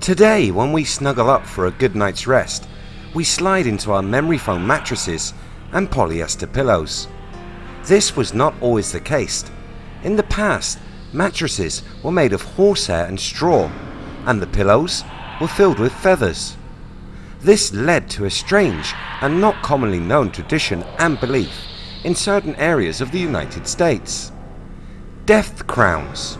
Today when we snuggle up for a good night's rest, we slide into our memory foam mattresses and polyester pillows. This was not always the case. In the past, mattresses were made of horsehair and straw, and the pillows were filled with feathers. This led to a strange and not commonly known tradition and belief in certain areas of the United States. Death crowns.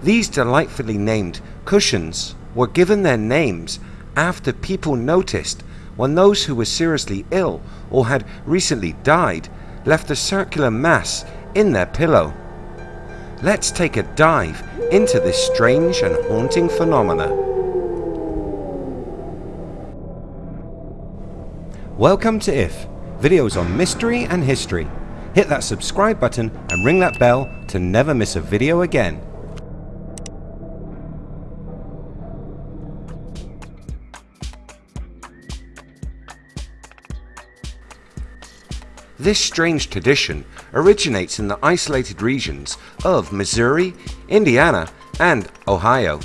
These delightfully named cushions were given their names after people noticed when those who were seriously ill or had recently died left a circular mass in their pillow. Let's take a dive into this strange and haunting phenomena. Welcome to IF, videos on mystery and history. Hit that subscribe button and ring that bell to never miss a video again. This strange tradition originates in the isolated regions of Missouri, Indiana and Ohio.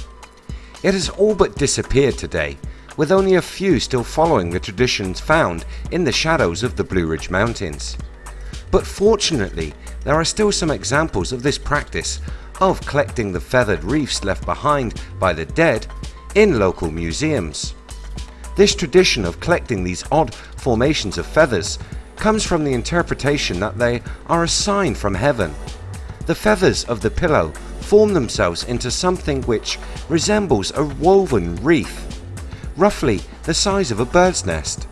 It has all but disappeared today with only a few still following the traditions found in the shadows of the Blue Ridge Mountains. But fortunately there are still some examples of this practice of collecting the feathered reefs left behind by the dead in local museums. This tradition of collecting these odd formations of feathers comes from the interpretation that they are a sign from heaven. The feathers of the pillow form themselves into something which resembles a woven wreath, roughly the size of a bird's nest.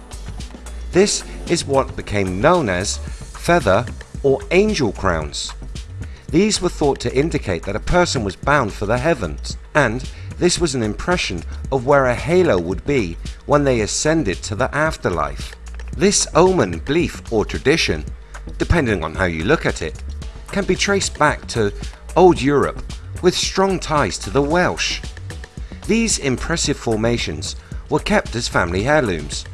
This is what became known as feather or angel crowns. These were thought to indicate that a person was bound for the heavens and this was an impression of where a halo would be when they ascended to the afterlife. This omen belief or tradition, depending on how you look at it, can be traced back to old Europe with strong ties to the Welsh. These impressive formations were kept as family heirlooms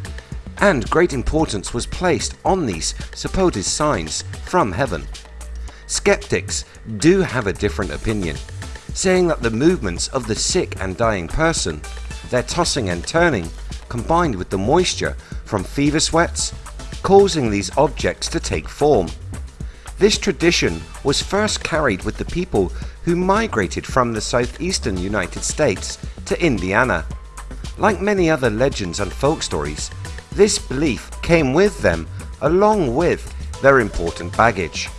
and great importance was placed on these supposed signs from heaven. Skeptics do have a different opinion, saying that the movements of the sick and dying person, their tossing and turning, combined with the moisture from fever sweats, causing these objects to take form. This tradition was first carried with the people who migrated from the southeastern United States to Indiana. Like many other legends and folk stories, this belief came with them along with their important baggage.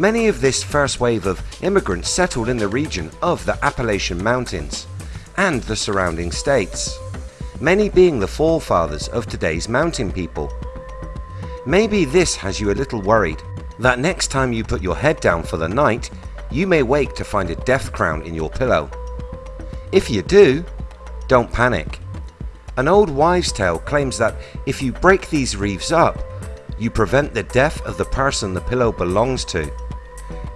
Many of this first wave of immigrants settled in the region of the Appalachian Mountains and the surrounding states many being the forefathers of today's mountain people. Maybe this has you a little worried that next time you put your head down for the night you may wake to find a death crown in your pillow. If you do, don't panic. An old wives tale claims that if you break these reefs up you prevent the death of the person the pillow belongs to.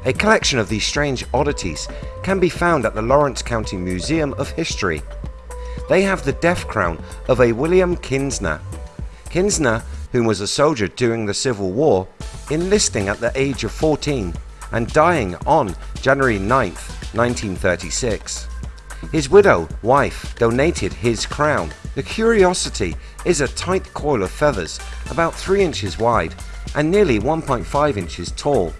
A collection of these strange oddities can be found at the Lawrence County Museum of History they have the death crown of a William Kinsner. Kinsner, who was a soldier during the Civil War, enlisting at the age of 14 and dying on January 9, 1936. His widow wife donated his crown. The curiosity is a tight coil of feathers about 3 inches wide and nearly 1.5 inches tall.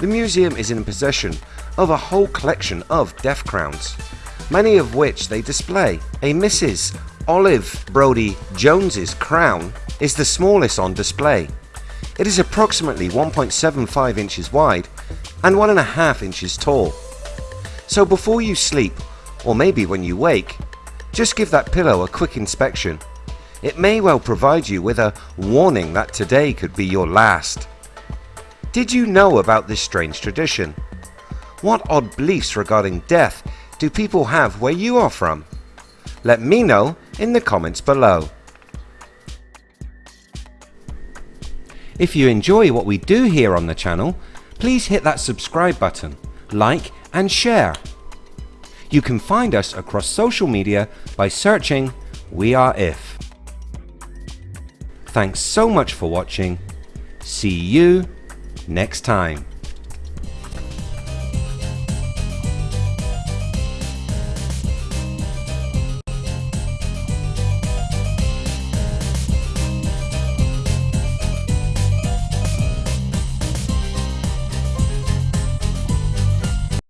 The museum is in possession of a whole collection of death crowns many of which they display. A Mrs. Olive Brodie Jones's crown is the smallest on display. It is approximately 1.75 inches wide and 1.5 inches tall. So before you sleep, or maybe when you wake, just give that pillow a quick inspection. It may well provide you with a warning that today could be your last. Did you know about this strange tradition? What odd beliefs regarding death do people have where you are from? Let me know in the comments below. If you enjoy what we do here on the channel, please hit that subscribe button, like and share. You can find us across social media by searching We Are If. Thanks so much for watching. See you next time.